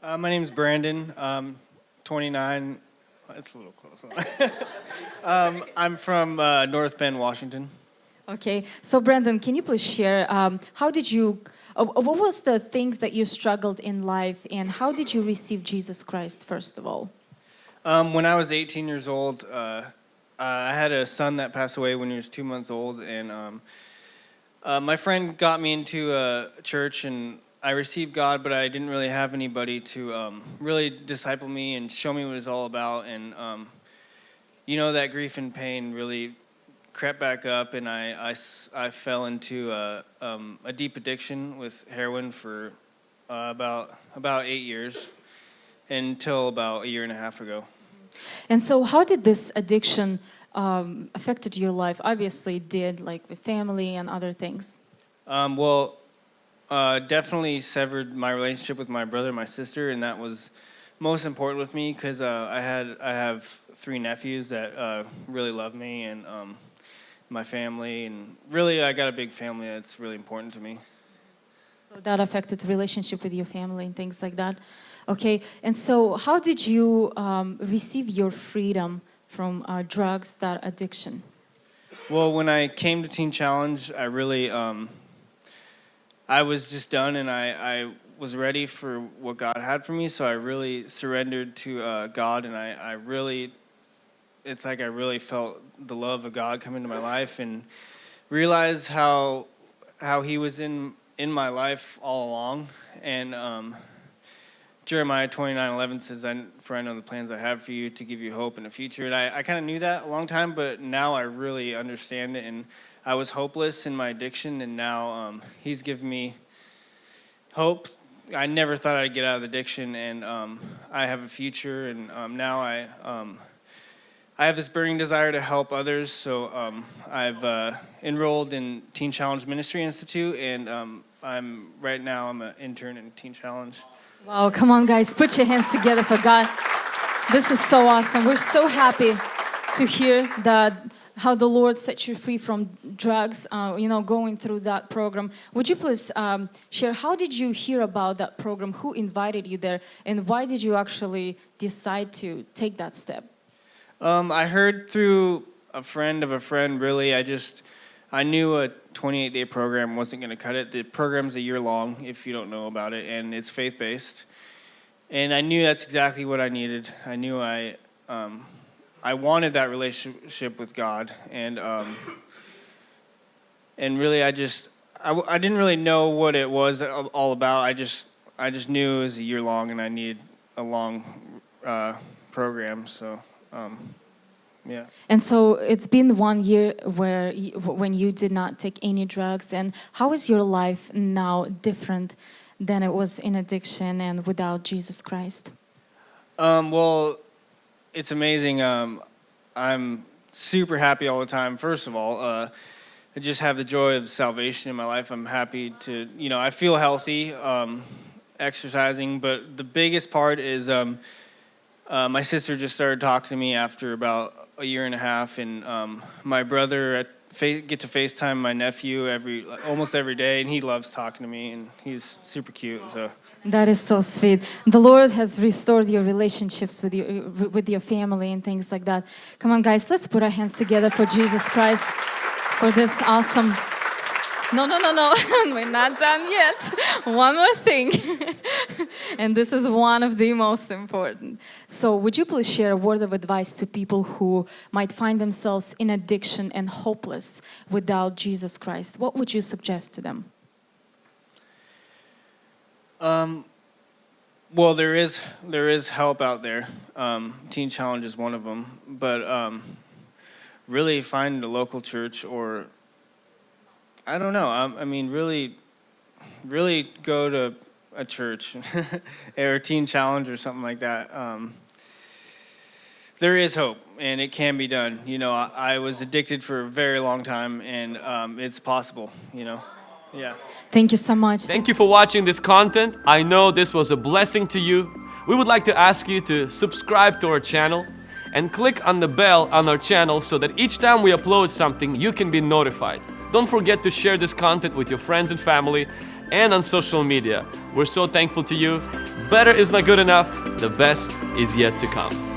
Uh, my name's Brandon. Um, 29. It's a little close. um, I'm from uh, North Bend, Washington. Okay, so Brandon, can you please share um, how did you, uh, what was the things that you struggled in life and how did you receive Jesus Christ first of all? Um, when I was 18 years old, uh, I had a son that passed away when he was two months old, and um, uh, my friend got me into a church, and I received God, but I didn't really have anybody to um, really disciple me and show me what it's all about. And um, you know that grief and pain really crept back up, and I, I, I fell into a, um, a deep addiction with heroin for uh, about about eight years until about a year and a half ago. And so, how did this addiction um, affected your life? Obviously, it did, like with family and other things. Um, well, uh, definitely severed my relationship with my brother and my sister, and that was most important with me because uh, I had I have three nephews that uh, really love me and um, my family, and really I got a big family that's really important to me. So that affected the relationship with your family and things like that. Okay, and so how did you um, receive your freedom from uh, drugs, that addiction? Well, when I came to Teen Challenge, I really um, I was just done and I, I was ready for what God had for me. So I really surrendered to uh, God and I, I really, it's like I really felt the love of God come into my life and realized how, how he was in, in my life all along. And um, Jeremiah 29, 11 says, for I know the plans I have for you to give you hope in the future. And I, I kind of knew that a long time, but now I really understand it. And I was hopeless in my addiction, and now um, He's given me hope. I never thought I'd get out of addiction, and um, I have a future. And um, now I, um, I have this burning desire to help others. So um, I've uh, enrolled in Teen Challenge Ministry Institute, and um, I'm right now I'm an intern in Teen Challenge. Wow! Come on, guys, put your hands together for God. This is so awesome. We're so happy to hear that how the Lord set you free from drugs, uh, you know, going through that program. Would you please um, share, how did you hear about that program? Who invited you there? And why did you actually decide to take that step? Um, I heard through a friend of a friend, really. I just, I knew a 28-day program wasn't going to cut it. The program's a year long, if you don't know about it, and it's faith-based. And I knew that's exactly what I needed. I knew I... Um, I wanted that relationship with God, and um, and really, I just I, I didn't really know what it was all about. I just I just knew it was a year long, and I needed a long uh, program. So. Um, yeah. And so it's been one year where you, when you did not take any drugs. And how is your life now different than it was in addiction and without Jesus Christ? Um, well, it's amazing. Um, I'm super happy all the time. First of all, uh, I just have the joy of salvation in my life. I'm happy to, you know, I feel healthy, um, exercising. But the biggest part is um, uh, my sister just started talking to me after about a year and a half, and um, my brother get to FaceTime my nephew every almost every day, and he loves talking to me, and he's super cute. So. That is so sweet. The Lord has restored your relationships with your with your family and things like that. Come on, guys, let's put our hands together for Jesus Christ for this awesome. No, no, no, no, we're not done yet. One more thing. and this is one of the most important. So would you please share a word of advice to people who might find themselves in addiction and hopeless without Jesus Christ? What would you suggest to them? Um, well, there is there is help out there. Um, Teen Challenge is one of them, but um, really find a local church or I don't know. I, I mean, really, really go to a church or a Teen Challenge or something like that. Um, there is hope, and it can be done. You know, I, I was addicted for a very long time, and um, it's possible. You know. Yeah. Thank you so much. Thank you for watching this content. I know this was a blessing to you. We would like to ask you to subscribe to our channel and click on the bell on our channel so that each time we upload something, you can be notified. Don't forget to share this content with your friends and family and on social media. We're so thankful to you. better is not good enough, the best is yet to come.